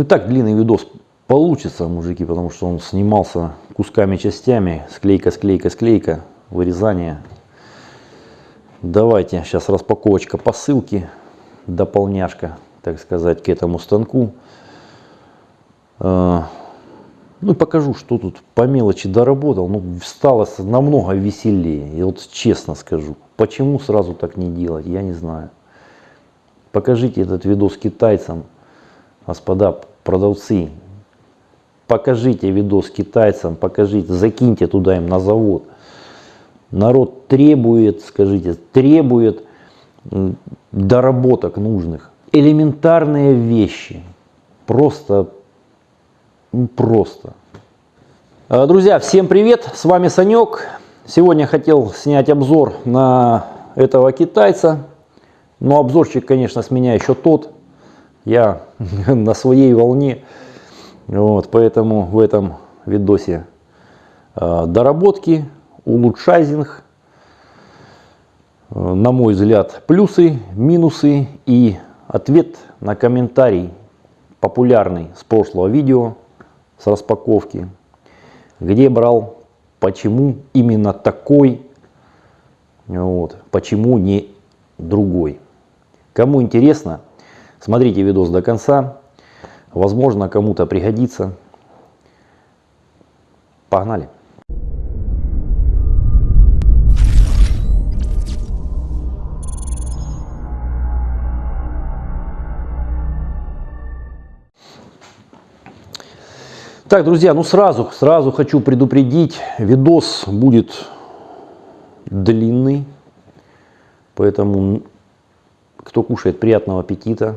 Ну и так длинный видос получится, мужики, потому что он снимался кусками, частями, склейка, склейка, склейка, вырезание. Давайте, сейчас распаковочка посылки, дополняшка, так сказать, к этому станку. А, ну и покажу, что тут по мелочи доработал. Ну, стало намного веселее. И вот честно скажу, почему сразу так не делать, я не знаю. Покажите этот видос китайцам, господа продавцы. Покажите видос китайцам, покажите, закиньте туда им на завод. Народ требует, скажите, требует доработок нужных. Элементарные вещи. Просто, просто. А, друзья, всем привет, с вами Санек. Сегодня хотел снять обзор на этого китайца. Но обзорчик, конечно, с меня еще тот. Я на своей волне. Вот, поэтому в этом видосе а, доработки, улучшайзинг, э, на мой взгляд, плюсы, минусы и ответ на комментарий, популярный с прошлого видео, с распаковки, где брал, почему именно такой, вот, почему не другой. Кому интересно, смотрите видос до конца, возможно кому-то пригодится. Погнали! Так, друзья, ну сразу, сразу хочу предупредить, видос будет длинный, поэтому кто кушает, приятного аппетита.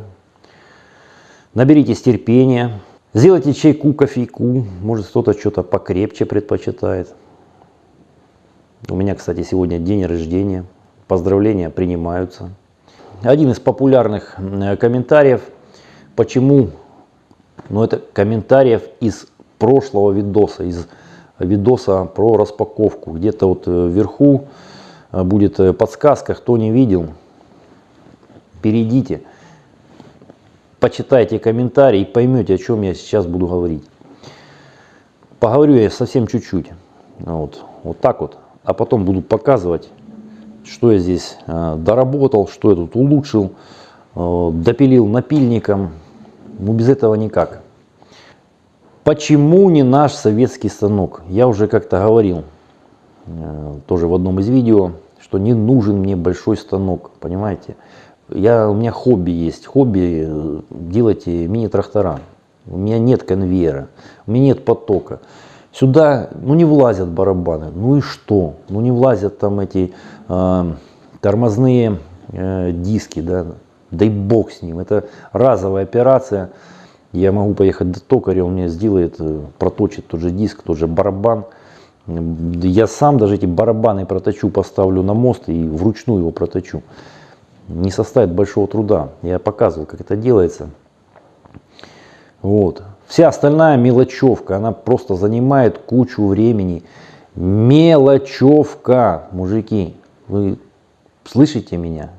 Наберитесь терпения, сделайте чайку, кофейку, может кто-то что-то покрепче предпочитает. У меня, кстати, сегодня день рождения, поздравления принимаются. Один из популярных э, комментариев, почему, ну это комментариев из прошлого видоса, из видоса про распаковку. Где-то вот э, вверху э, будет подсказка, кто не видел, перейдите, почитайте комментарии и поймете, о чем я сейчас буду говорить. Поговорю я совсем чуть-чуть, вот, вот так вот, а потом буду показывать, что я здесь доработал, что я тут улучшил, допилил напильником, ну без этого никак. Почему не наш советский станок? Я уже как-то говорил, э, тоже в одном из видео, что не нужен мне большой станок, понимаете? Я, у меня хобби есть, хобби э, делать мини-трактора. У меня нет конвейера, у меня нет потока. Сюда ну, не влазят барабаны. Ну и что? Ну не влазят там эти э, тормозные э, диски, да? дай бог с ним. Это разовая операция. Я могу поехать до токаря, он мне сделает, э, проточит тот же диск, тот же барабан. Я сам даже эти барабаны проточу, поставлю на мост и вручную его проточу. Не составит большого труда. Я показывал, как это делается. Вот. Вся остальная мелочевка, она просто занимает кучу времени. Мелочевка, мужики. Вы слышите меня?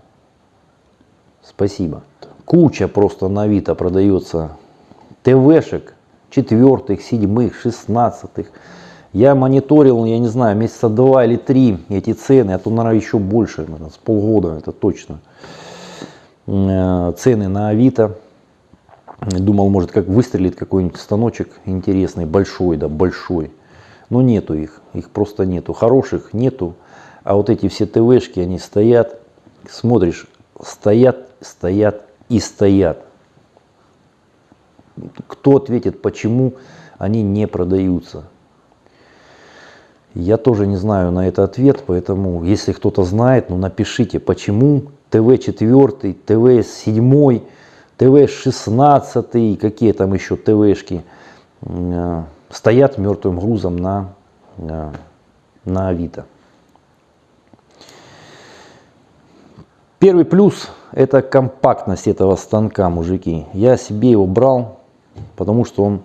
Спасибо. Куча просто на Авито продается ТВшек, четвертых, седьмых, шестнадцатых. Я мониторил, я не знаю, месяца два или три эти цены, а то, наверное, еще больше, наверное, с полгода, это точно. Э, цены на Авито. Думал, может, как выстрелит какой-нибудь станочек интересный, большой, да, большой. Но нету их, их просто нету. Хороших нету. А вот эти все ТВшки, они стоят, смотришь, стоят, стоят и стоят кто ответит, почему они не продаются? Я тоже не знаю на это ответ, поэтому если кто-то знает, ну напишите, почему ТВ-4, ТВ-7, ТВ-16, какие там еще ТВшки э, стоят мертвым грузом на, э, на Авито. Первый плюс это компактность этого станка, мужики. Я себе его брал потому что он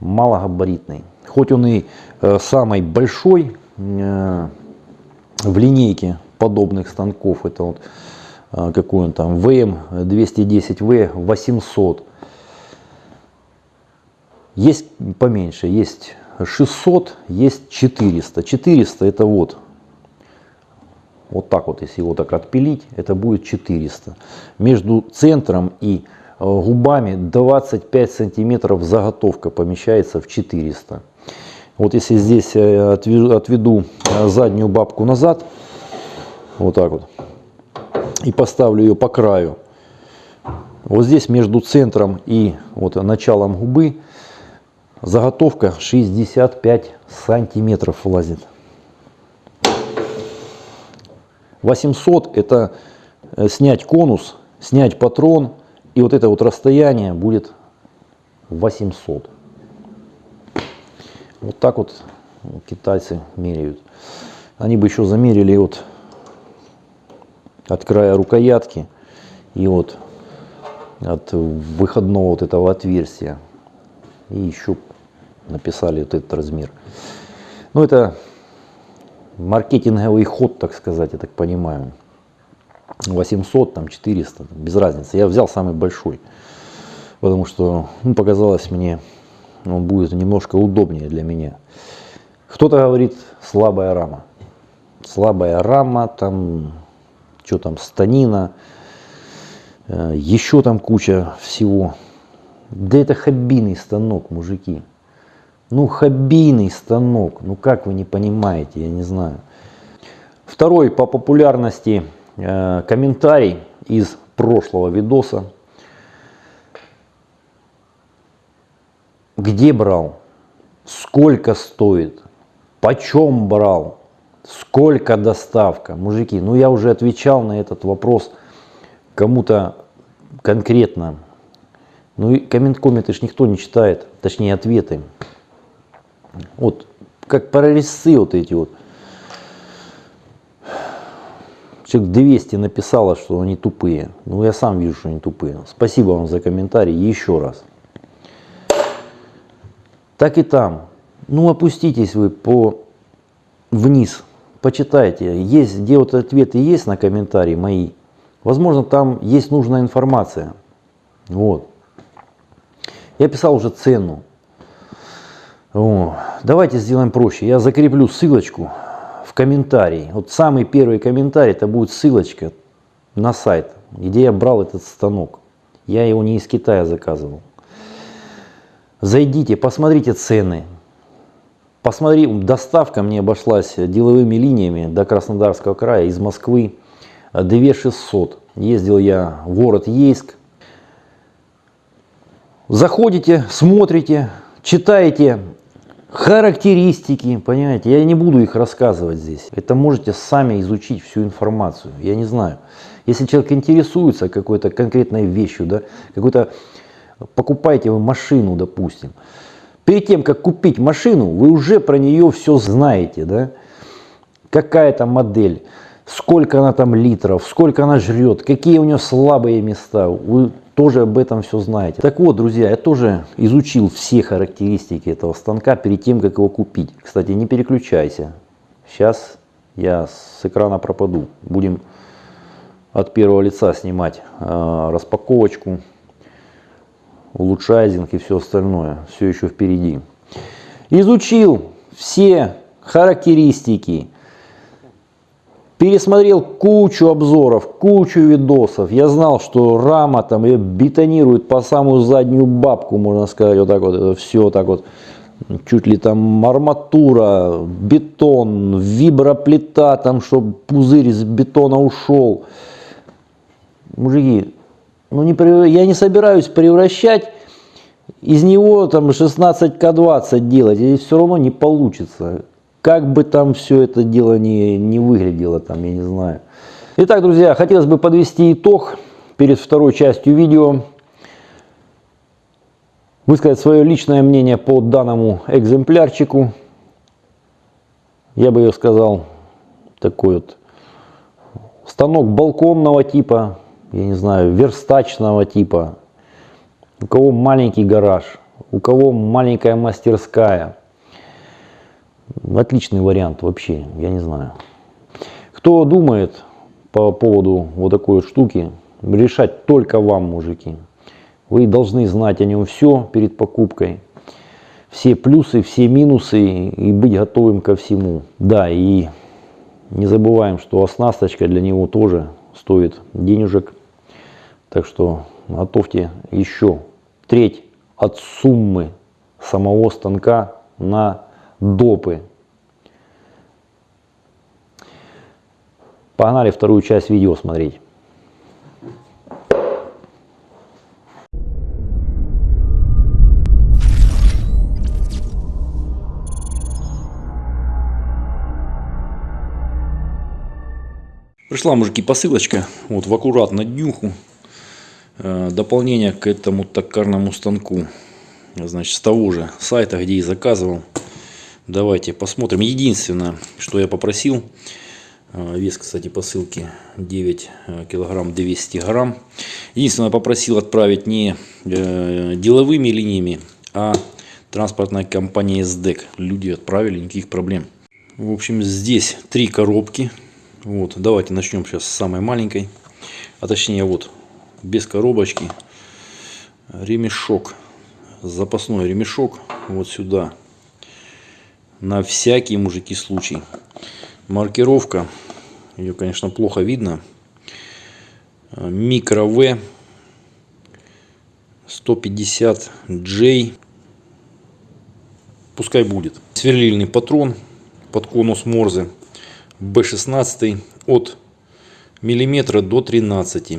малогабаритный. Хоть он и э, самый большой в линейке подобных станков, это вот какой он там, VM210V 800. Есть поменьше, есть 600, есть 400. 400 это вот, вот так вот, если его так отпилить, это будет 400. Между центром и э, губами 25 сантиметров заготовка помещается в 400. Вот если здесь э, отведу э, заднюю бабку назад, вот так вот, и поставлю ее по краю, вот здесь между центром и вот началом губы заготовка 65 сантиметров влазит. 800 это э, снять конус, снять патрон, и вот это вот расстояние будет 800. Вот так вот китайцы меряют. Они бы еще замерили вот от края рукоятки и вот от выходного вот этого отверстия. И еще написали вот этот размер. Ну это маркетинговый ход, так сказать, я так понимаю. 800, там 400, без разницы. Я взял самый большой, потому что ну, показалось мне, он будет немножко удобнее для меня. Кто-то говорит слабая рама. Слабая рама, там, что там, станина, э, еще там куча всего. Да это хоббийный станок, мужики. Ну, хоббийный станок. Ну, как вы не понимаете, я не знаю. Второй по популярности э, комментарий из прошлого видоса. Где брал? Сколько стоит? Почем брал? Сколько доставка? Мужики, ну я уже отвечал на этот вопрос кому-то конкретно. Ну и коммент-комменты ж никто не читает, точнее ответы. Вот как прорезцы вот эти вот. Человек 200 написало, что они тупые. Ну, я сам вижу, что они тупые. Спасибо вам за комментарий еще раз. Так и там. Ну, опуститесь вы по вниз, почитайте. Есть, где вот ответы есть на комментарии мои. Возможно, там есть нужная информация. Вот. Я писал уже цену. О, давайте сделаем проще. Я закреплю ссылочку в комментарии. Вот самый первый комментарий, это будет ссылочка на сайт, где я брал этот станок. Я его не из Китая заказывал. Зайдите, посмотрите цены. Посмотри, доставка мне обошлась деловыми линиями до Краснодарского края из Москвы 2600. Ездил я в город Ейск. Заходите, смотрите, читаете характеристики, понимаете, я не буду их рассказывать здесь. Это можете сами изучить всю информацию, я не знаю. Если человек интересуется какой-то конкретной вещью, да, какой-то, покупаете вы машину, допустим, перед тем, как купить машину, вы уже про нее все знаете, да, какая то модель, сколько она там литров, сколько она жрет, какие у нее слабые места, вы тоже об этом все знаете. Так вот, друзья, я тоже изучил все характеристики этого станка перед тем, как его купить. Кстати, не переключайся. Сейчас я с экрана пропаду. Будем от первого лица снимать э, распаковочку, улучшайзинг и все остальное. Все еще впереди. Изучил все характеристики пересмотрел кучу обзоров, кучу видосов. Я знал, что рама там ее бетонирует по самую заднюю бабку, можно сказать, вот так вот, это все так вот. Чуть ли там арматура, бетон, виброплита, там, чтобы пузырь из бетона ушел. Мужики, ну не, я не собираюсь превращать из него там 16К20 делать, и все равно не получится. Как бы там все это дело не, не выглядело, там, я не знаю. Итак, друзья, хотелось бы подвести итог перед второй частью видео. Высказать свое личное мнение по данному экземплярчику. Я бы сказал, такой вот станок балконного типа, я не знаю, верстачного типа. У кого маленький гараж, у кого маленькая мастерская – Отличный вариант вообще, я не знаю. Кто думает по поводу вот такой вот штуки, решать только вам, мужики. Вы должны знать о нем все перед покупкой. все плюсы, все минусы и быть готовым ко всему. Да, и не забываем, что оснасточка для него тоже стоит денежек. Так что готовьте еще треть от суммы самого станка на допы. Погнали вторую часть видео смотреть. Пришла, мужики, посылочка. Вот в аккуратно днюху. Э, дополнение к этому токарному станку. Значит, с того же сайта, где и заказывал. Давайте посмотрим. Единственное, что я попросил. э, Вес, кстати, посылки 9 э, килограмм 200 грамм. Единственное, попросил отправить не деловыми линиями, а транспортная компания СДЭК. Люди отправили, никаких проблем. В общем, здесь три коробки. Вот, давайте начнем сейчас с самой маленькой. А точнее, вот, без коробочки. Ремешок. Запасной ремешок. Вот сюда. На всякий, мужики, случай. Маркировка. Ее, конечно, плохо видно. Микро В. 150J. Пускай будет. Сверлильный патрон под конус Морзе. B16 от миллиметра до 13.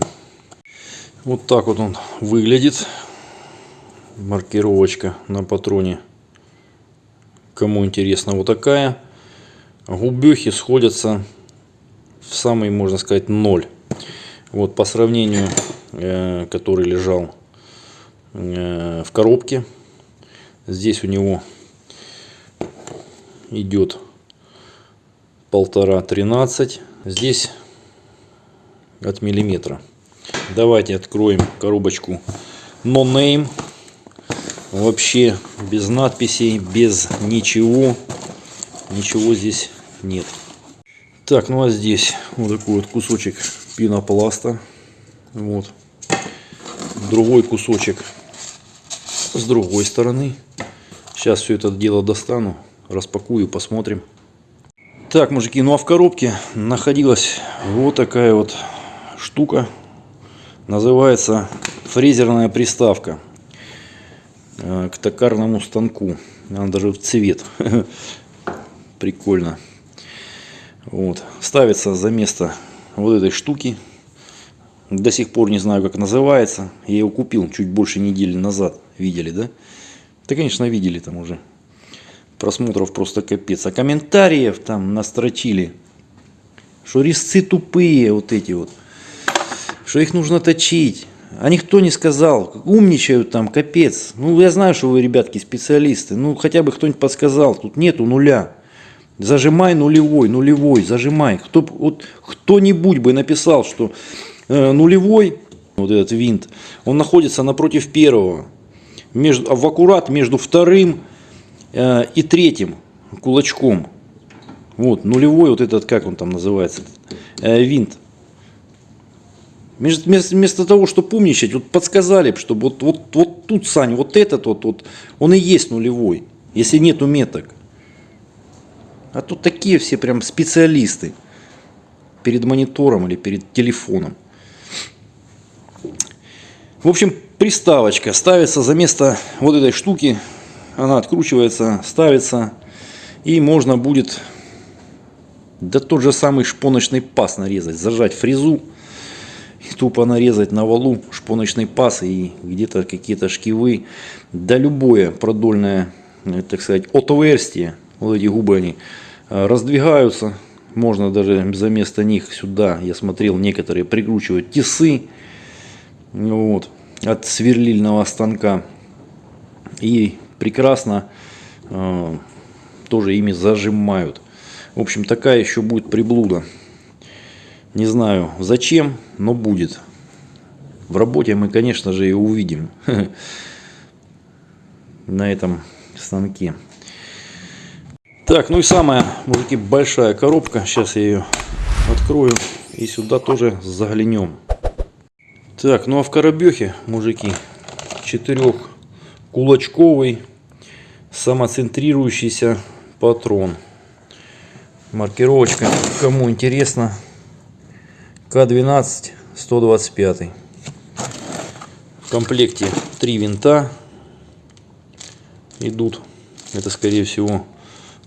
Вот так вот он выглядит. Маркировочка на патроне. Кому интересно, вот такая. Губехи сходятся в самый, можно сказать, ноль. Вот по сравнению, э, который лежал э, в коробке. Здесь у него идет полтора тринадцать здесь от миллиметра давайте откроем коробочку no name. Вообще без надписей без ничего. Ничего здесь нет. Так ну а здесь вот такой вот кусочек пенопласта. Вот. Другой кусочек с другой стороны. Сейчас все это дело достану распакую посмотрим. Так, мужики, ну а в коробке находилась вот такая вот штука. Называется фрезерная приставка э, к токарному станку. Она даже в цвет. Прикольно. Вот. Ставится за место вот этой штуки. До сих пор не знаю, как называется. Я его купил чуть больше недели назад. Видели, да? Да, конечно, видели там уже просмотров просто капец. А комментариев там настрочили, что резцы тупые вот эти вот, что их нужно точить. А никто не сказал, умничают там, капец. Ну, я знаю, что вы, ребятки, специалисты. Ну, хотя бы кто-нибудь подсказал, тут нету нуля. Зажимай нулевой, нулевой, зажимай. Кто, вот, кто-нибудь бы написал, что э, нулевой, вот этот винт, он находится напротив первого. Между, в аккурат между вторым Э, и третьим кулачком. Вот, нулевой вот этот, как он там называется, э, винт. Вместо, того, чтобы умничать, вот подсказали, чтобы вот, вот, вот тут, Сань, вот этот вот, вот, он и есть нулевой, если нету меток. А тут такие все прям специалисты перед монитором или перед телефоном. В общем, приставочка ставится за место вот этой штуки, она откручивается, ставится, и можно будет да тот же самый шпоночный паз нарезать, зажать фрезу, и тупо нарезать на валу шпоночный паз и где-то какие-то шкивы, да любое продольное, э, так сказать, отверстие, вот эти губы они э, раздвигаются, можно даже за место них сюда, я смотрел, некоторые прикручивают тесы вот, от сверлильного станка. И прекрасно э, тоже ими зажимают. В общем, такая еще будет приблуда. Не знаю зачем, но будет. В работе мы, конечно же, ее увидим на этом станке. Так, ну и самая, мужики, большая коробка. Сейчас я ее открою и сюда тоже заглянем. Так, ну а в коробехе, мужики, четырех кулачковый самоцентрирующийся патрон. Маркировочка, кому интересно, К12 125. В комплекте три винта идут. Это скорее всего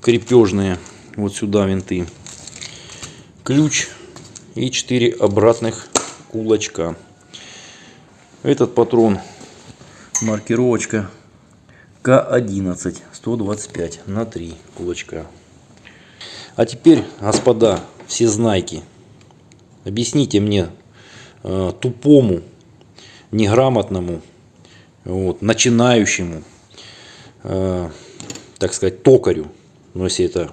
крепежные вот сюда винты. Ключ и 4 обратных кулачка. Этот патрон маркировочка К11 125 на 3 кулачка. А теперь, господа, все знайки, объясните мне, э, тупому, неграмотному, вот, начинающему, э, так сказать, токарю, ну если это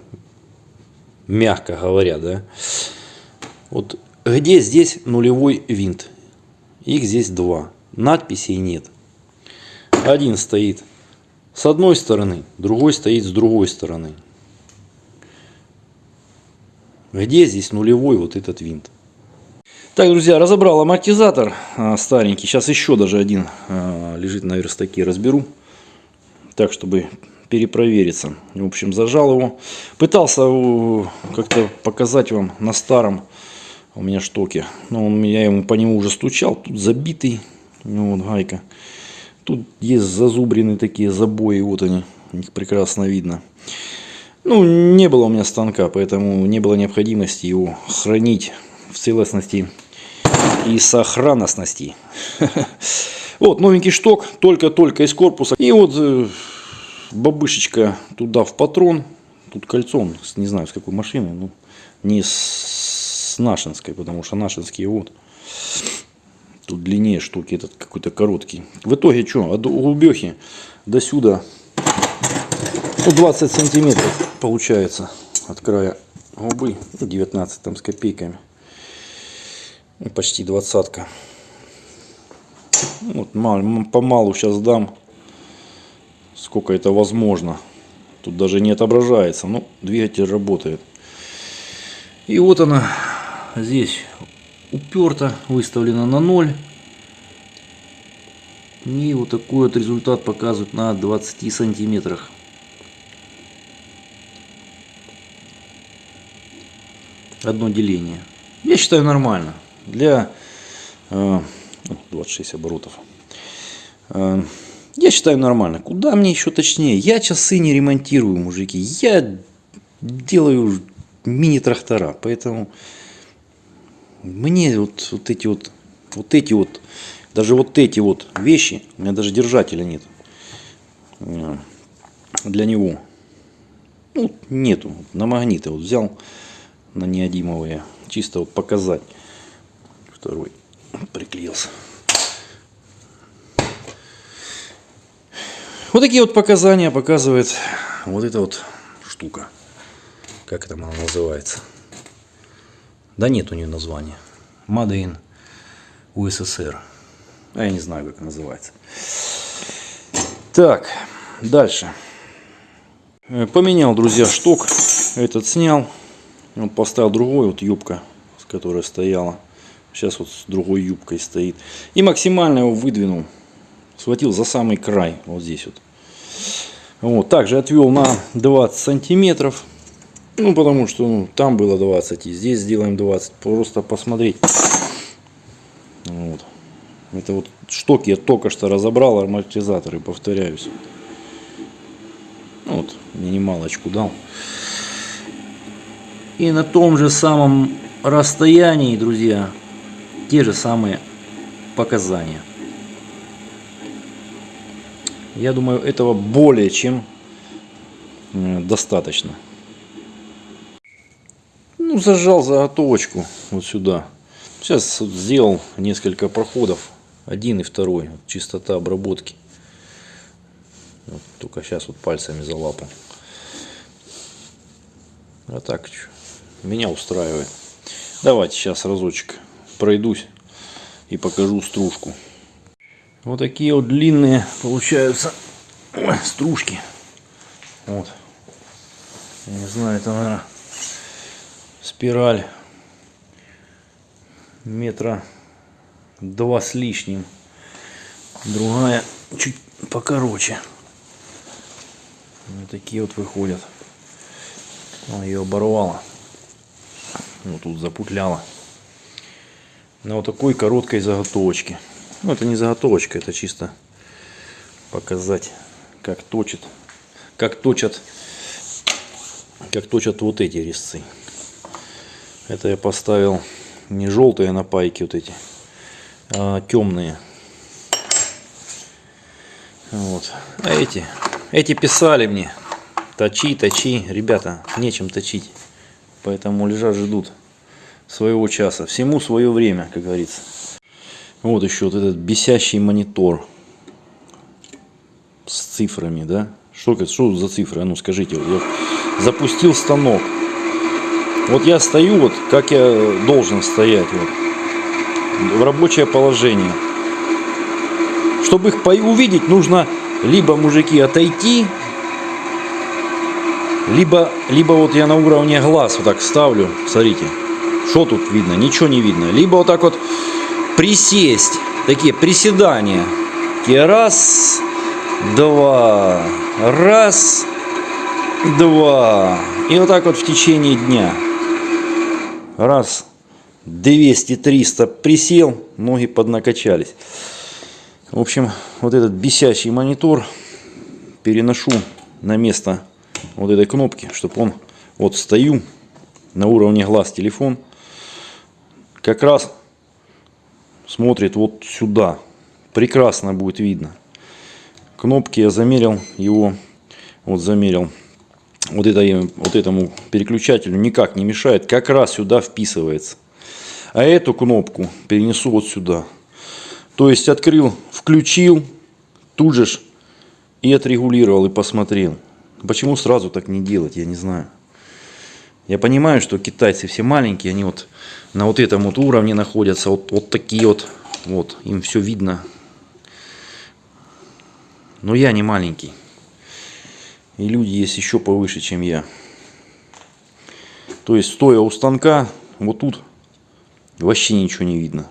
мягко говоря, да, вот где здесь нулевой винт? Их здесь два. Надписей нет. Один стоит с одной стороны, другой стоит с другой стороны. Где здесь нулевой вот этот винт? Так, друзья, разобрал амортизатор а, старенький. Сейчас еще даже один а, лежит на верстаке. Разберу. Так, чтобы перепровериться. В общем, зажал его. Пытался как-то показать вам на старом у меня штоке. Но он, я ему по нему уже стучал. Тут забитый. Ну, вот гайка. Тут есть зазубренные такие забои. Вот они. Их прекрасно видно. Ну, не было у меня станка, поэтому не было необходимости его хранить в целостности и сохранностности. Вот, новенький шток, только-только из корпуса. И вот э, бабышечка туда в патрон. Тут кольцо, не знаю с какой машины, ну, не с нашинской, потому что нашинские вот. Тут длиннее штуки, этот какой-то короткий. В итоге что, от глубехи до сюда ну, 20 сантиметров получается от края губы. 19 там с копейками. И почти двадцатка. Вот, помалу сейчас дам, сколько это возможно. Тут даже не отображается, но двигатель работает. И вот она здесь уперта, выставлена на 0. И вот такой вот результат показывает на 20 сантиметрах. Одно деление. Я считаю нормально. Для э, 26 ну, оборотов. Э, я считаю нормально. Куда мне еще точнее? Я часы не ремонтирую, мужики. Я делаю мини-трактора. Поэтому мне вот, вот эти вот, вот эти вот, даже вот эти вот вещи, у меня даже держателя нет э, для него. Ну, нету. На магниты вот взял, на неодимовые. Чисто вот показать. Второй приклеился. Вот такие вот показания показывает вот эта вот штука. Как это она называется? Да нет у нее названия. In USSR. А я не знаю, как называется. Так, дальше. Э, поменял, друзья, шток. Этот снял. Вот поставил другой, вот юбка, которая стояла. Сейчас вот с другой юбкой стоит. И максимально его выдвинул. Схватил за самый край, вот здесь вот. Вот, также отвел на 20 сантиметров. Ну, потому что ну, там было 20, и здесь сделаем 20. Просто посмотреть. Вот. Это вот шток я только что разобрал, амортизаторы, повторяюсь. Вот, минималочку дал. И на том же самом расстоянии, друзья, те же самые показания. Я думаю, этого более чем э, достаточно. Ну, зажал заготовочку вот сюда. Сейчас сделал несколько проходов. Один и второй. Чистота обработки. Вот, только сейчас вот пальцами залапал. А так, меня устраивает. Давайте сейчас разочек пройдусь и покажу стружку. Вот такие вот длинные получаются стружки. Вот. Я не знаю, это, наверное, спираль метра два с лишним. Другая чуть покороче. Вот такие вот выходят. Он ее оборвала. Вот тут запутляла. На вот такой короткой заготовочке. Ну, это не заготовочка, это чисто показать, как точит, как точат, как точат вот эти резцы. Это я поставил не желтые на пайке вот эти, а темные. Вот. А эти, эти писали мне, точи, точи, ребята, нечем точить. Поэтому лежат, ждут своего часа. Всему свое время, как говорится. Вот еще вот этот бесящий монитор с цифрами, да? Что, что за цифры? А ну скажите, я запустил станок. Вот я стою, вот как я должен стоять, вот, в рабочее положение. Чтобы их увидеть, нужно либо, мужики, отойти, либо, либо вот я на уровне глаз вот так ставлю, смотрите, что тут видно, ничего не видно. Либо вот так вот присесть, такие приседания. Такие раз, два, раз, два. И вот так вот в течение дня. Раз, 200-300 присел, ноги поднакачались. В общем, вот этот бесящий монитор переношу на место вот этой кнопки, чтобы он, вот стою на уровне глаз телефон, как раз смотрит вот сюда. Прекрасно будет видно. Кнопки я замерил его, вот замерил, вот, это, вот этому переключателю никак не мешает, как раз сюда вписывается. А эту кнопку перенесу вот сюда. То есть открыл, включил, тут же и отрегулировал, и посмотрел. Почему сразу так не делать, я не знаю. Я понимаю, что китайцы все маленькие, они вот на вот этом вот уровне находятся, вот, вот такие вот, вот, им все видно. Но я не маленький. И люди есть еще повыше, чем я. То есть, стоя у станка, вот тут вообще ничего не видно.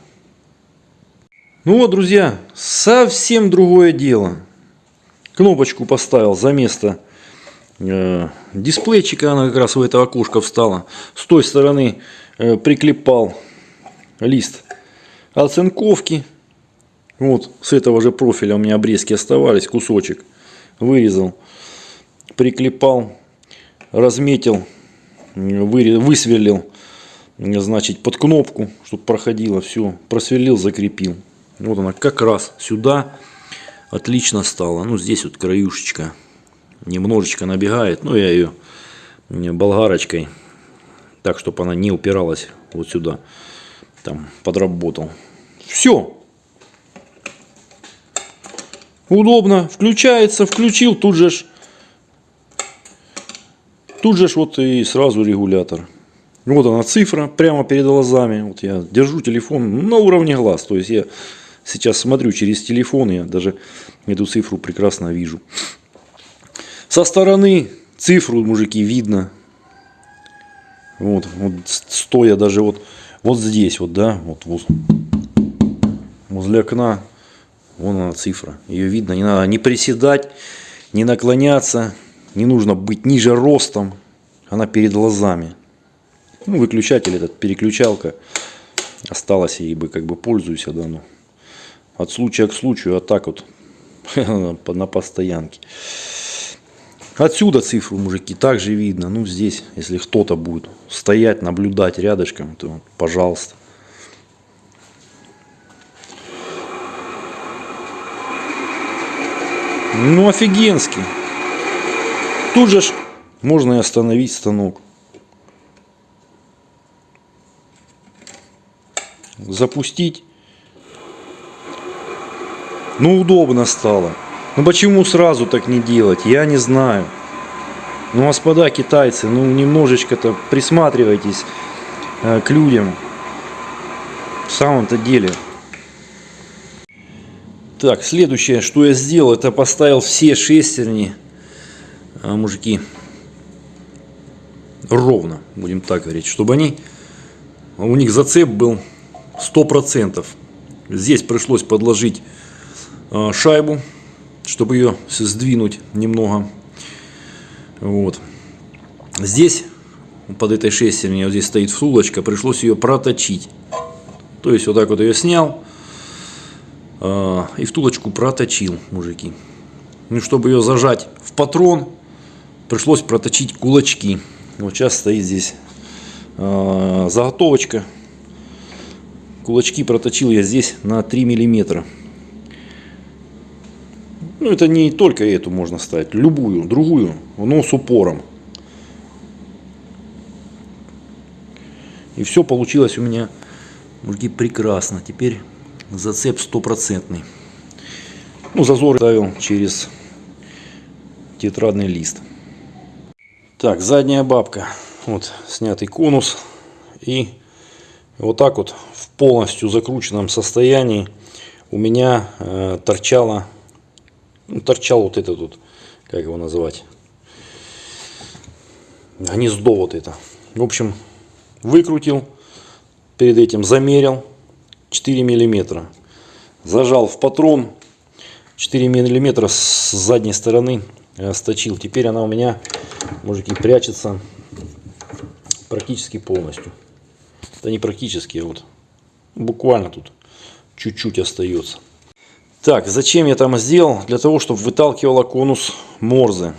Ну вот, друзья, совсем другое дело. Кнопочку поставил за место дисплейчика, она как раз в это окошко встала. С той стороны э, приклепал лист оцинковки. Вот с этого же профиля у меня обрезки оставались, кусочек. Вырезал, приклепал, разметил, высверлил, значит, под кнопку, чтобы проходило все. Просверлил, закрепил. Вот она как раз сюда отлично стала. Ну, здесь вот краюшечка немножечко набегает. Ну, я ее болгарочкой, так, чтобы она не упиралась вот сюда. Там подработал. Все. Удобно. Включается, включил, тут же ж, тут же ж вот и сразу регулятор. Вот она цифра прямо перед глазами. Вот я держу телефон на уровне глаз. То есть я сейчас смотрю через телефон, я даже эту цифру прекрасно вижу. Со стороны цифру, мужики, видно. Вот, вот стоя даже вот, вот здесь, вот, да, вот, вот возле окна, вон она цифра. Ее видно, не надо не приседать, не наклоняться, не нужно быть ниже ростом. Она перед глазами. Ну, выключатель этот, переключалка осталась, и бы как бы пользуюсь, да, ну, от случая к случаю, а так вот на постоянке. Отсюда цифру, мужики, также видно. Ну, здесь, если кто-то будет стоять, наблюдать рядышком, то пожалуйста. Ну, офигенский. Тут же можно и остановить станок. Запустить. Ну, удобно стало. Ну почему сразу так не делать? Я не знаю. Ну, господа китайцы, ну немножечко-то присматривайтесь э, к людям. В самом-то деле. Так, следующее, что я сделал, это поставил все шестерни, э, мужики, ровно, будем так говорить, чтобы они, у них зацеп был 100%. Здесь пришлось подложить э, шайбу чтобы ее сдвинуть немного. Вот. Здесь, под этой шестерней, вот здесь стоит втулочка, пришлось ее проточить. То есть вот так вот ее снял э, и втулочку проточил, мужики. Ну, чтобы ее зажать в патрон, пришлось проточить кулачки. Вот сейчас стоит здесь э, заготовочка. Кулачки проточил я здесь на 3 миллиметра. Ну, это не только эту можно ставить, любую, другую, но с упором. И все получилось у меня, мужики, прекрасно. Теперь зацеп стопроцентный. Ну, зазор ставил через тетрадный лист. Так, задняя бабка. Вот снятый конус. И вот так вот в полностью закрученном состоянии у меня э, торчала ну, торчал вот этот вот, как его называть, гнездо вот это. В общем, выкрутил, перед этим замерил 4 миллиметра. Зажал в патрон 4 миллиметра с задней стороны э, сточил. Теперь она у меня, мужики, прячется практически полностью. Да не практически, а вот буквально тут чуть-чуть остается. Так, зачем я там сделал? Для того, чтобы выталкивала конус Морзе.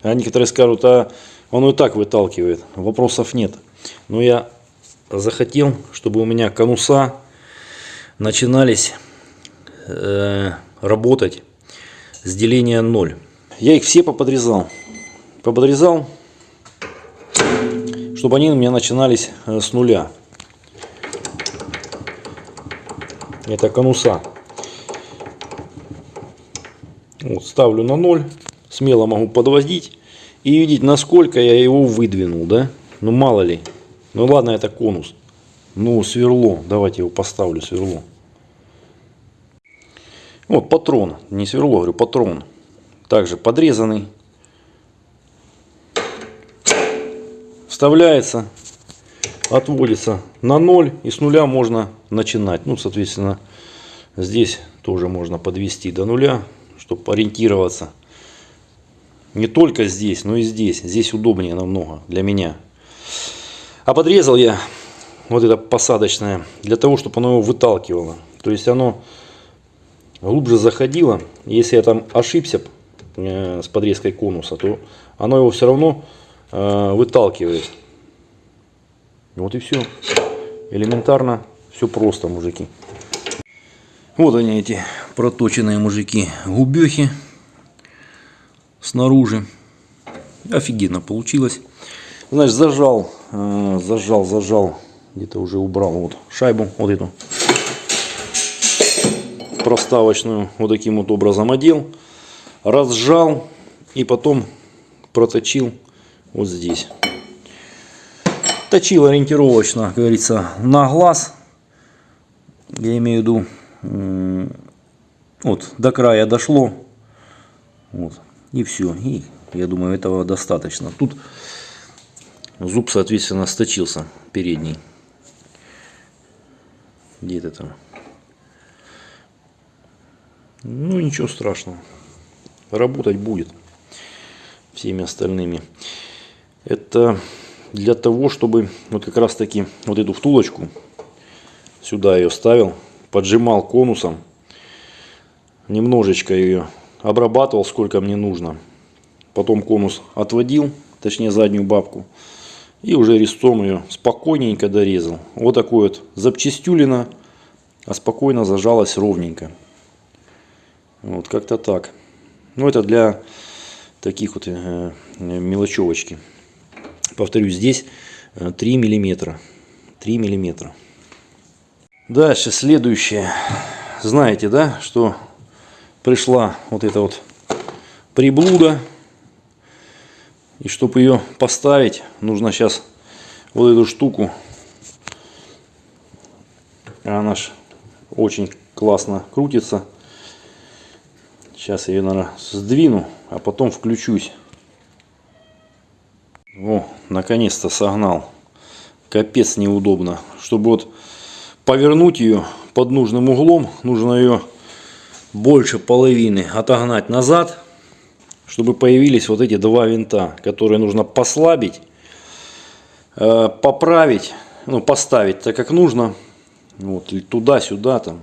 А некоторые скажут, а он и так выталкивает. Вопросов нет. Но я захотел, чтобы у меня конуса начинались э, работать с деления 0. Я их все поподрезал. Поподрезал, чтобы они у меня начинались э, с нуля. Это конуса. Вот, ставлю на 0. Смело могу подводить. И видеть, насколько я его выдвинул. Да? Ну, мало ли. Ну, ладно, это конус. Ну, сверло. Давайте его поставлю, сверло. Вот, патрон. Не сверло, говорю, патрон. Также подрезанный. Вставляется. Отводится на 0. И с нуля можно начинать. Ну, соответственно, здесь тоже можно подвести до нуля чтобы ориентироваться. Не только здесь, но и здесь. Здесь удобнее намного для меня. А подрезал я вот это посадочное для того, чтобы оно его выталкивало. То есть оно глубже заходило. Если я там ошибся э, с подрезкой конуса, то оно его все равно э, выталкивает. Вот и все. Элементарно, все просто, мужики. Вот они эти проточенные мужики губехи снаружи. Офигенно получилось. Значит, зажал, э, зажал, зажал, где-то уже убрал вот шайбу, вот эту проставочную, вот таким вот образом одел, разжал и потом проточил вот здесь. Точил ориентировочно, как говорится, на глаз. Я имею в виду вот, до края дошло. Вот, и все. И я думаю, этого достаточно. Тут зуб, соответственно, сточился передний. Где это там? Ну, ничего страшного. Работать будет всеми остальными. Это для того, чтобы вот как раз таки вот эту втулочку сюда ее ставил поджимал конусом, немножечко ее обрабатывал, сколько мне нужно. Потом конус отводил, точнее заднюю бабку, и уже резцом ее спокойненько дорезал. Вот такой вот запчастюлина, а спокойно зажалась ровненько. Вот как-то так. Ну это для таких вот э, мелочевочки. Повторюсь, здесь 3 э, миллиметра. 3 миллиметра. Дальше, следующее. Знаете, да, что пришла вот эта вот приблуда. И чтобы ее поставить, нужно сейчас вот эту штуку. Она ж очень классно крутится. Сейчас я ее, наверное, сдвину, а потом включусь. О, наконец-то согнал. Капец неудобно. Чтобы вот повернуть ее под нужным углом. Нужно ее больше половины отогнать назад, чтобы появились вот эти два винта, которые нужно послабить, э, поправить, ну, поставить так, как нужно, вот, туда-сюда там,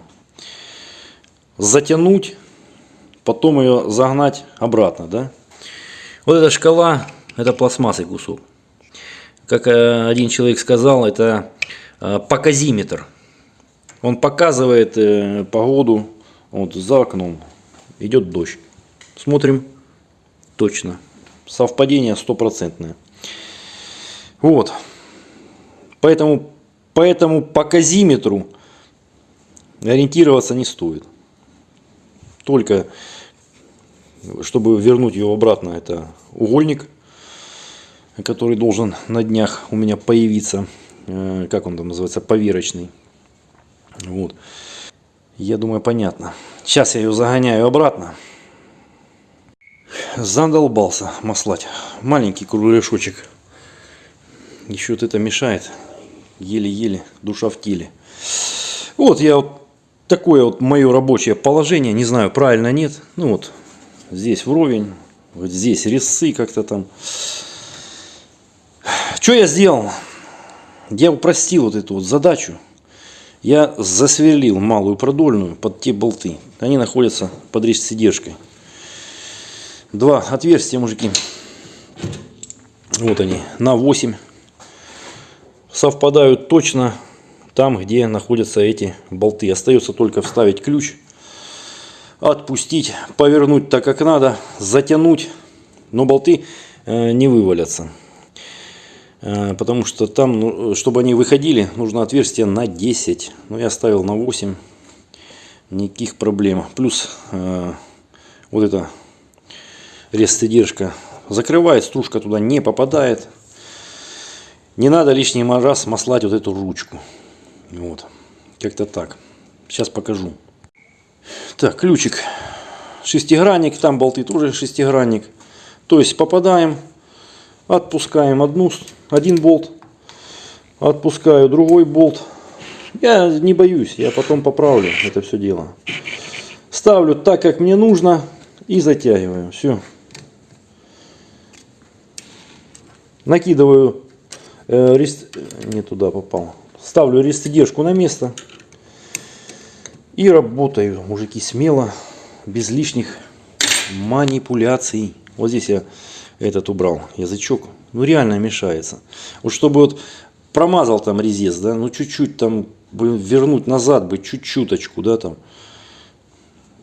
затянуть, потом ее загнать обратно, да. Вот эта шкала, это пластмассовый кусок. Как э, один человек сказал, это э, показиметр. Он показывает э, погоду, вот за окном идет дождь. Смотрим, точно, совпадение стопроцентное. Вот, поэтому, поэтому по казиметру ориентироваться не стоит. Только, чтобы вернуть его обратно, это угольник, который должен на днях у меня появиться, э, как он там называется, поверочный. Вот. Я думаю, понятно. Сейчас я ее загоняю обратно. Задолбался маслать. Маленький кругляшочек. Еще вот это мешает. Еле-еле, душа в теле. Вот я вот такое вот мое рабочее положение. Не знаю, правильно нет. Ну вот, здесь вровень. Вот здесь резцы как-то там. Что я сделал? Я упростил вот эту вот задачу. Я засверлил малую продольную под те болты. Они находятся под резцедержкой. Два отверстия, мужики. Вот они, на 8. Совпадают точно там, где находятся эти болты. Остается только вставить ключ, отпустить, повернуть так, как надо, затянуть. Но болты э, не вывалятся. Э, потому что там, ну, чтобы они выходили, нужно отверстие на 10. Но я ставил на 8. Никаких проблем. Плюс э, вот эта резцедержка закрывает, стружка туда не попадает. Не надо лишний раз маслать вот эту ручку. Вот. Как-то так. Сейчас покажу. Так, ключик. Шестигранник. Там болты тоже шестигранник. То есть попадаем, отпускаем одну один болт, отпускаю другой болт. Я не боюсь, я потом поправлю это все дело. Ставлю так, как мне нужно и затягиваю. Все. Накидываю, э, рест... не туда попал. Ставлю рестедержку на место. И работаю, мужики, смело, без лишних манипуляций. Вот здесь я этот убрал язычок ну реально мешается. Вот чтобы вот промазал там резец, да, ну чуть-чуть там вернуть назад бы, чуть-чуточку, да, там.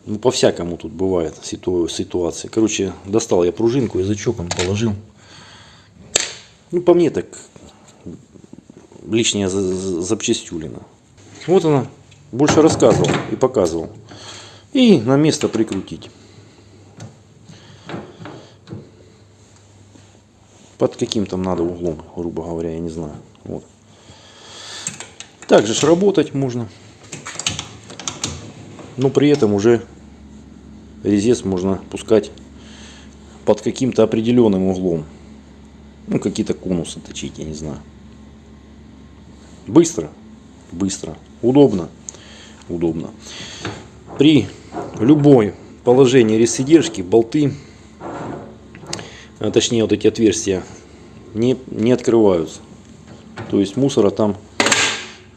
Ну, по-всякому тут бывает ситуации. Короче, достал я пружинку, язычок он положил. Ну, по мне так лишняя запчастюлина. Вот она. Больше рассказывал и показывал. И на место прикрутить. Под каким там надо углом, грубо говоря, я не знаю. Вот. Также ж работать можно. Но при этом уже резец можно пускать под каким-то определенным углом. Ну, какие-то конусы точить, я не знаю. Быстро, быстро, удобно, удобно. При любой положении резцедержки болты а точнее вот эти отверстия, не, не открываются. То есть мусора там,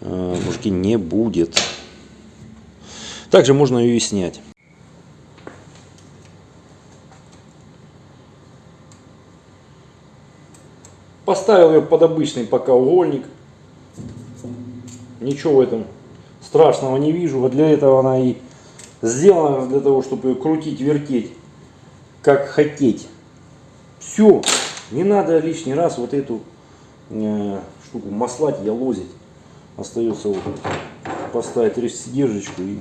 э, мужики, не будет. Также можно ее и снять. Поставил ее под обычный пока угольник. Ничего в этом страшного не вижу. Вот для этого она и сделана, для того, чтобы ее крутить, вертеть, как хотеть. Все, не надо лишний раз вот эту э, штуку маслать, ялозить. Остается вот поставить резцедержечку и...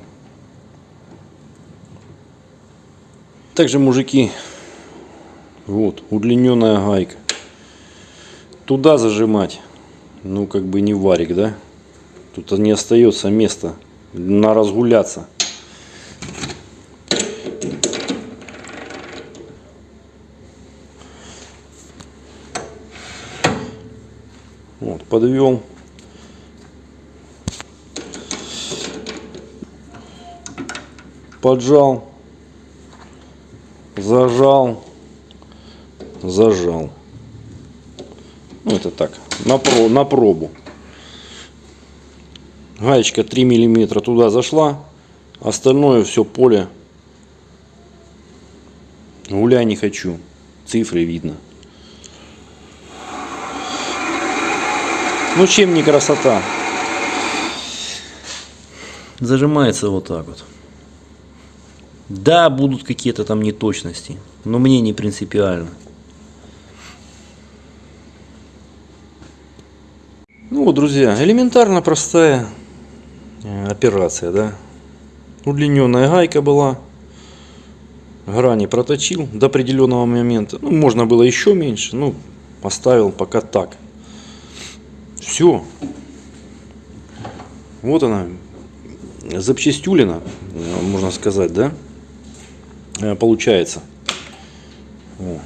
Также, мужики, вот, удлиненная гайка. Туда зажимать, ну, как бы не варик, да? Тут не остается места на разгуляться. Подвел. Поджал. Зажал. зажал. Ну, это так, на, про, на пробу. Гаечка 3 миллиметра туда зашла. Остальное все поле. Гуляй не хочу. Цифры видно. Ну чем не красота? Зажимается вот так вот. Да, будут какие-то там неточности, но мне не принципиально. Ну вот, друзья, элементарно простая э, операция, да. Удлиненная гайка была, грани проточил до определенного момента. Ну, можно было еще меньше, ну, оставил пока так. Все. Вот она, запчастюлина, можно сказать, да, э, получается. О.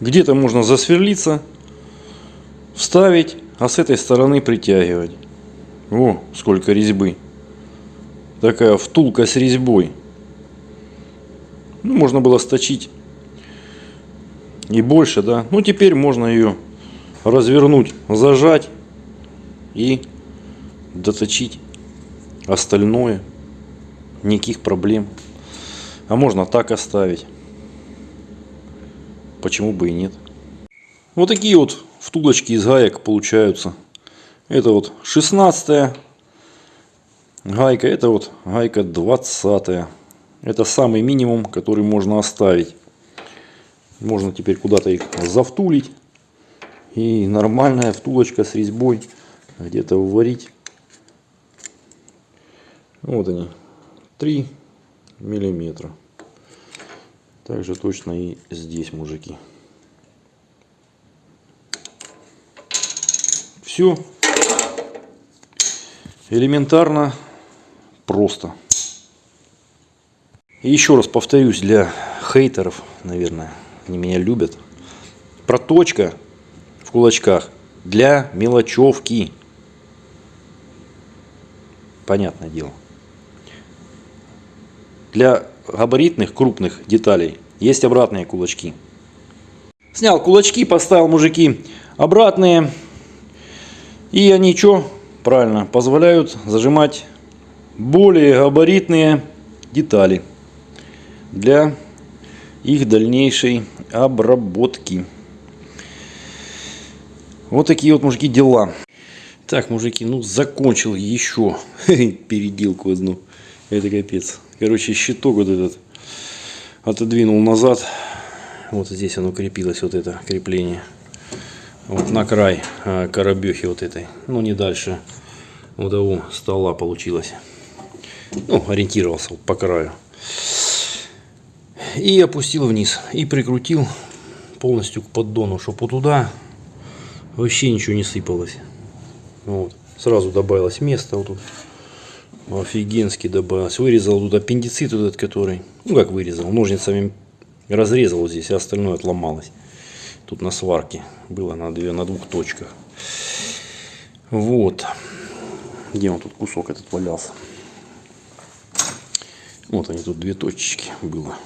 Где-то можно засверлиться, вставить, а с этой стороны притягивать. О, сколько резьбы. Такая втулка с резьбой. Ну, можно было сточить и больше, да. Ну, теперь можно ее развернуть, зажать и доточить остальное. Никаких проблем. А можно так оставить. Почему бы и нет. Вот такие вот втулочки из гаек получаются. Это вот 16 гайка, это вот гайка 20 Это самый минимум, который можно оставить. Можно теперь куда-то их завтулить. И нормальная втулочка с резьбой где-то вварить. Вот они. 3 миллиметра. Также точно и здесь, мужики. Все элементарно, просто. И еще раз повторюсь для хейтеров, наверное, они меня любят. Проточка в кулачках для мелочевки. Понятное дело. Для габаритных крупных деталей есть обратные кулачки. Снял кулачки, поставил мужики обратные. И они что? Правильно, позволяют зажимать более габаритные детали для их дальнейшей обработки. Вот такие вот, мужики, дела. Так, мужики, ну закончил еще переделку одну. Это капец. Короче, щиток вот этот отодвинул назад. Вот здесь оно крепилось, вот это крепление. Вот на край а, коробехи вот этой. Ну, не дальше вот того стола получилось. Ну, ориентировался по краю. И опустил вниз. И прикрутил полностью к поддону, чтобы вот туда вообще ничего не сыпалось. Вот. Сразу добавилось место вот тут. Офигенски добавилось. Вырезал тут аппендицит этот, который, ну как вырезал, ножницами разрезал вот здесь, а остальное отломалось. Тут на сварке было на, две, на двух точках. Вот. Где он тут кусок этот валялся? Вот они тут две точечки было.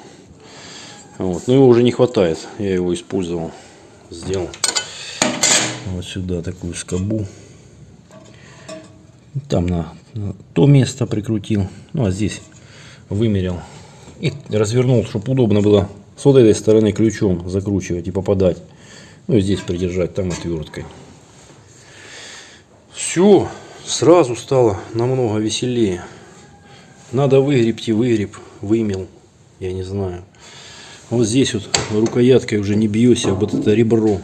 Вот. Но его уже не хватает. Я его использовал. Сделал вот сюда такую скобу. Там на то место прикрутил. Ну а здесь вымерил. И развернул, чтобы удобно было с вот этой стороны ключом закручивать и попадать. Ну и здесь придержать, там отверткой. Все, сразу стало намного веселее. Надо выгребти, выгреб, вымел, я не знаю. Вот здесь вот рукояткой уже не бьешься, вот это ребро.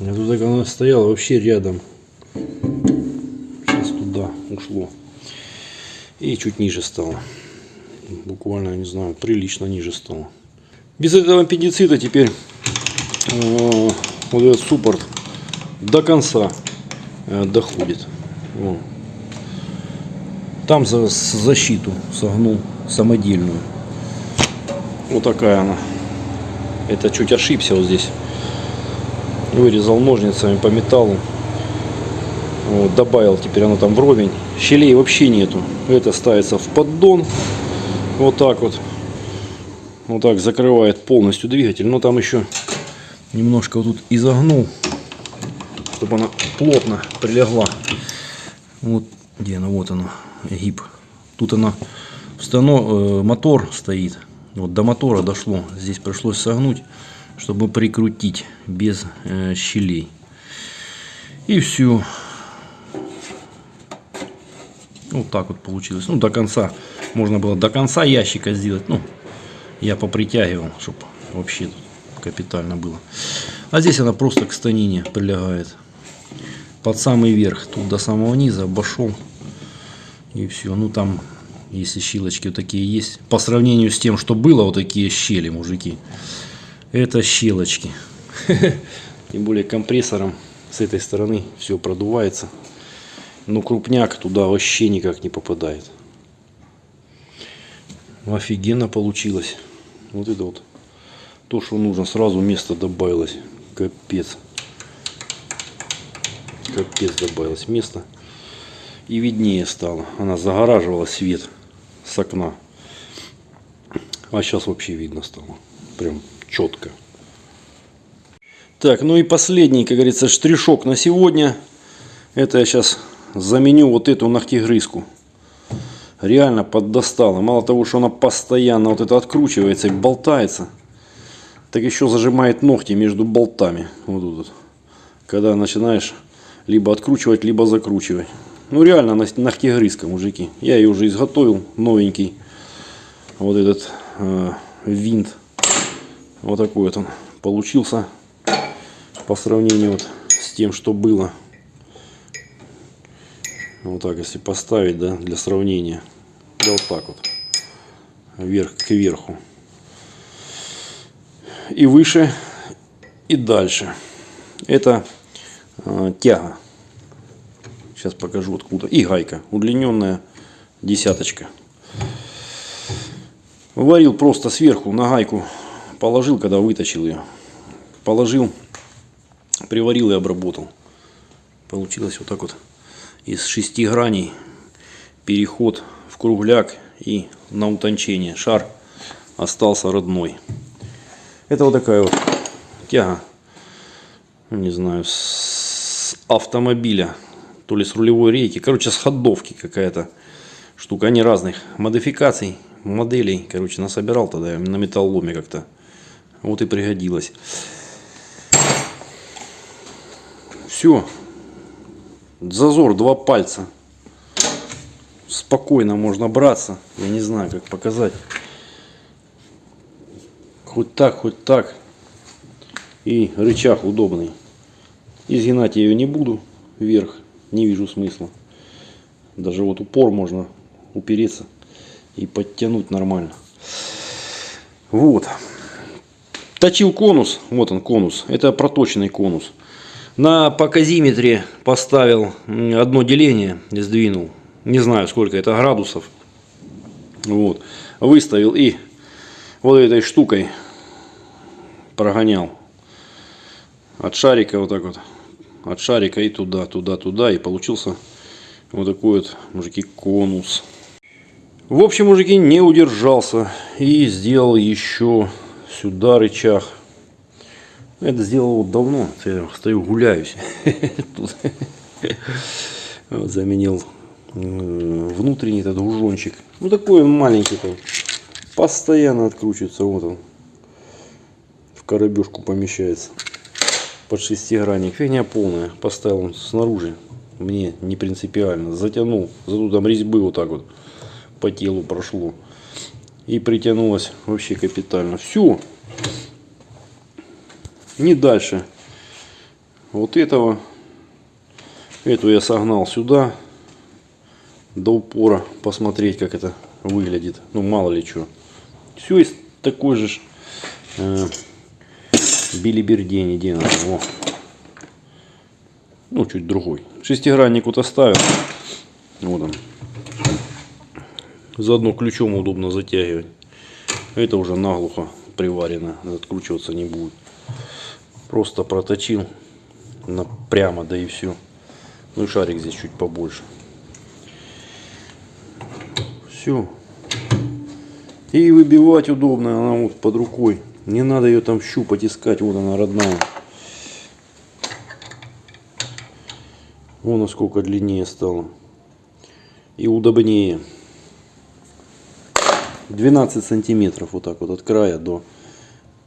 А тут так оно стояло вообще рядом ушло. И чуть ниже стало. Буквально, не знаю, прилично ниже стало. Без этого аппендицита теперь э, вот этот суппорт до конца э, доходит. Вот. Там за защиту согнул самодельную. Вот такая она. Это чуть ошибся вот здесь. Вырезал ножницами по металлу. Вот, добавил теперь оно там вровень. Щелей вообще нету. Это ставится в поддон. Вот так вот. Вот так закрывает полностью двигатель. Но там еще немножко вот тут изогнул, чтобы она плотно прилегла. Вот где она, вот она, гиб. Тут она, встанов... э, мотор стоит. Вот до мотора дошло. Здесь пришлось согнуть, чтобы прикрутить без э, щелей. И все. Вот так вот получилось. Ну, до конца. Можно было до конца ящика сделать. Ну, я попритягивал, чтобы вообще тут капитально было. А здесь она просто к станине прилегает. Под самый верх. Тут до самого низа обошел. И все. Ну, там, если щелочки вот такие есть. По сравнению с тем, что было, вот такие щели, мужики. Это щелочки. Тем более компрессором с этой стороны все продувается. Но крупняк туда вообще никак не попадает. Офигенно получилось. Вот это вот. То, что нужно, сразу место добавилось. Капец. Капец добавилось место. И виднее стало. Она загораживала свет с окна. А сейчас вообще видно стало. Прям четко. Так, ну и последний, как говорится, штришок на сегодня. Это я сейчас заменю вот эту ногтегрызку. Реально поддостала. Мало того, что она постоянно вот это откручивается и болтается, так еще зажимает ногти между болтами. Вот тут. Когда начинаешь либо откручивать, либо закручивать. Ну реально ногтегрызка, мужики. Я ее уже изготовил, новенький. Вот этот э, винт. Вот такой вот он получился по сравнению вот с тем, что было. Вот так, если поставить, да, для сравнения. Да вот так вот. Вверх к верху. И выше, и дальше. Это э, тяга. Сейчас покажу откуда. И гайка. Удлиненная десяточка. Варил просто сверху на гайку. Положил, когда вытащил ее. Положил, приварил и обработал. Получилось вот так вот из шести граней переход в кругляк и на утончение. Шар остался родной. Это вот такая вот тяга, не знаю, с автомобиля, то ли с рулевой рейки, короче, с ходовки какая-то штука. Они разных модификаций, моделей, короче, насобирал тогда на металломе как-то. Вот и пригодилось. Все, Зазор два пальца. Спокойно можно браться. Я не знаю, как показать. Хоть так, хоть так. И рычаг удобный. Изгинать я ее не буду вверх. Не вижу смысла. Даже вот упор можно упереться и подтянуть нормально. Вот. Точил конус. Вот он конус. Это проточный конус. На показиметре поставил одно деление, сдвинул. Не знаю, сколько это градусов. Вот. Выставил и вот этой штукой прогонял. От шарика вот так вот. От шарика и туда, туда, туда. И получился вот такой вот, мужики, конус. В общем, мужики, не удержался. И сделал еще сюда рычаг это сделал вот давно. Я стою гуляюсь. Заменил внутренний этот гужончик. Ну такой он маленький там. Постоянно откручивается. Вот он. В коробежку помещается. Под шестигранник. Фигня полная. Поставил он снаружи. Мне не принципиально. Затянул. Зато там резьбы вот так вот по телу прошло. И притянулось вообще капитально. Все не дальше вот этого. Эту я согнал сюда до упора, посмотреть, как это выглядит. Ну, мало ли что. Все из такой же э, билибердени, где Во. Ну, чуть другой. Шестигранник вот оставил. Вот он. Заодно ключом удобно затягивать. Это уже наглухо приварено. Откручиваться не будет. Просто проточил прямо, да и все. Ну и шарик здесь чуть побольше. Все. И выбивать удобно, она вот под рукой. Не надо ее там щупать, искать, вот она родная. Вон насколько длиннее стало. И удобнее. 12 сантиметров вот так вот от края до,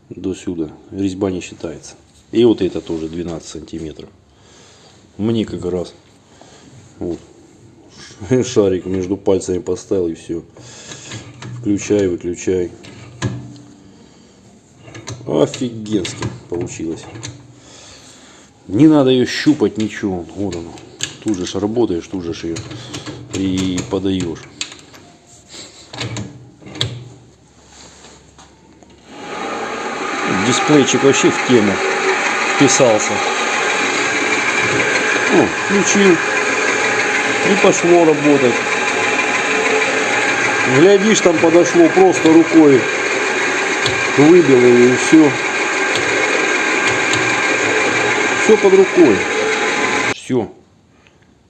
до сюда. Резьба не считается. И вот это тоже 12 сантиметров. Мне как раз вот, шарик между пальцами поставил и все. Включай, выключай. Офигенски получилось. Не надо ее щупать, ничего. Вот оно. Тут же работаешь, тут же ее и подаешь. Дисплейчик вообще в тему вписался. О, включил. И пошло работать. Глядишь, там подошло просто рукой. Выбил ее и все. Все под рукой. Все.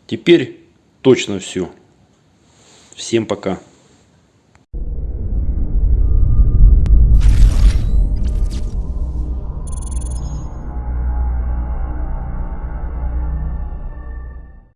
Теперь точно все. Всем пока.